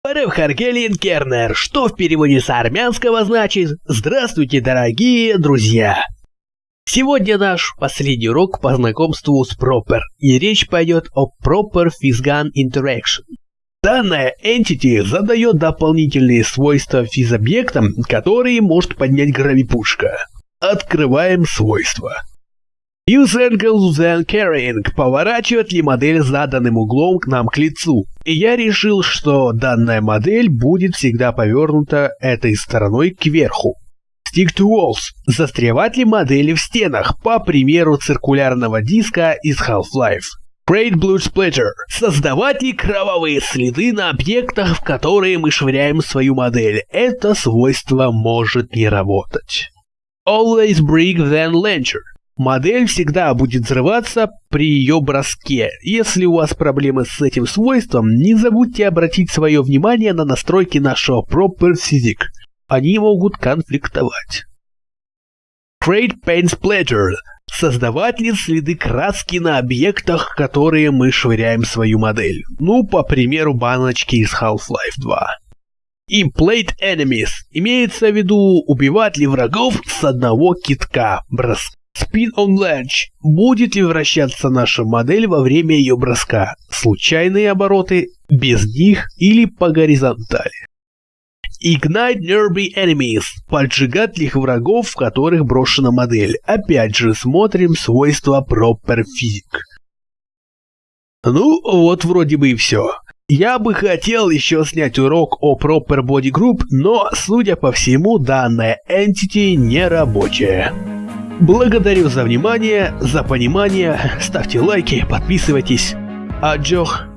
Парев Харгелиен Кернер, что в переводе с армянского значит «Здравствуйте, дорогие друзья». Сегодня наш последний урок по знакомству с Proper, и речь пойдет о Proper Fisgan Interaction. Данная entity задает дополнительные свойства физобъектам, которые может поднять гравипушка. Открываем свойства. Use angle then carrying поворачивает ли модель заданным углом к нам к лицу. И я решил, что данная модель будет всегда повернута этой стороной кверху. Stick to walls. Застревать ли модели в стенах, по примеру циркулярного диска из Half-Life. Create Blue Splatter. Создавать ли кровавые следы на объектах, в которые мы швыряем свою модель. Это свойство может не работать. Always break then launcher. Модель всегда будет взрываться при ее броске. Если у вас проблемы с этим свойством, не забудьте обратить свое внимание на настройки нашего Proper Physic. Они могут конфликтовать. Create Paint Splatter. Создавать ли следы краски на объектах, которые мы швыряем свою модель. Ну, по примеру, баночки из Half-Life 2. Implate Enemies. Имеется в виду убивать ли врагов с одного китка. Броск. Spin on Ledge. Будет ли вращаться наша модель во время ее броска? Случайные обороты, без них или по горизонтали? Ignite Nearby Enemies. Поджигать ли их врагов, в которых брошена модель? Опять же, смотрим свойства Proper Physic. Ну, вот вроде бы и все. Я бы хотел еще снять урок о Proper Body Group, но, судя по всему, данная entity не рабочая. Благодарю за внимание, за понимание, ставьте лайки, подписывайтесь. Аджох.